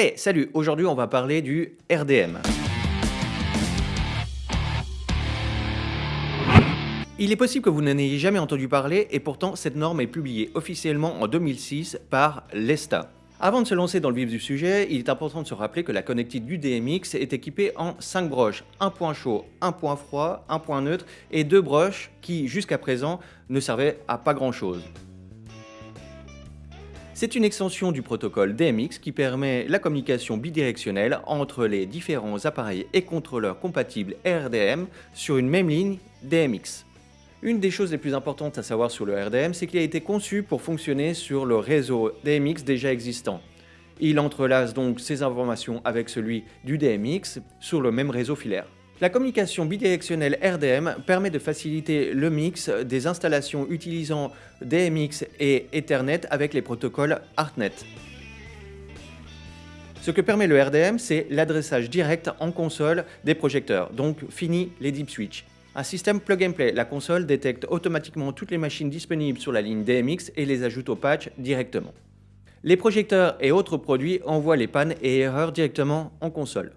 Hey, salut Aujourd'hui, on va parler du RDM. Il est possible que vous n'en ayez jamais entendu parler et pourtant cette norme est publiée officiellement en 2006 par l'ESTA. Avant de se lancer dans le vif du sujet, il est important de se rappeler que la connectique du DMX est équipée en 5 broches, un point chaud, un point froid, un point neutre et deux broches qui jusqu'à présent ne servaient à pas grand chose. C'est une extension du protocole DMX qui permet la communication bidirectionnelle entre les différents appareils et contrôleurs compatibles RDM sur une même ligne DMX. Une des choses les plus importantes à savoir sur le RDM, c'est qu'il a été conçu pour fonctionner sur le réseau DMX déjà existant. Il entrelace donc ses informations avec celui du DMX sur le même réseau filaire. La communication bidirectionnelle RDM permet de faciliter le mix des installations utilisant DMX et Ethernet avec les protocoles ARTNET. Ce que permet le RDM, c'est l'adressage direct en console des projecteurs, donc fini les deep switch. Un système plug and play, la console détecte automatiquement toutes les machines disponibles sur la ligne DMX et les ajoute au patch directement. Les projecteurs et autres produits envoient les pannes et erreurs directement en console.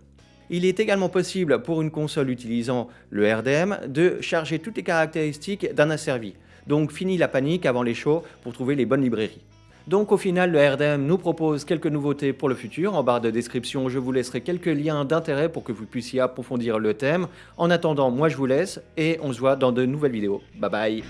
Il est également possible pour une console utilisant le RDM de charger toutes les caractéristiques d'un asservi. Donc fini la panique avant les shows pour trouver les bonnes librairies. Donc au final, le RDM nous propose quelques nouveautés pour le futur. En barre de description, je vous laisserai quelques liens d'intérêt pour que vous puissiez approfondir le thème. En attendant, moi je vous laisse et on se voit dans de nouvelles vidéos. Bye bye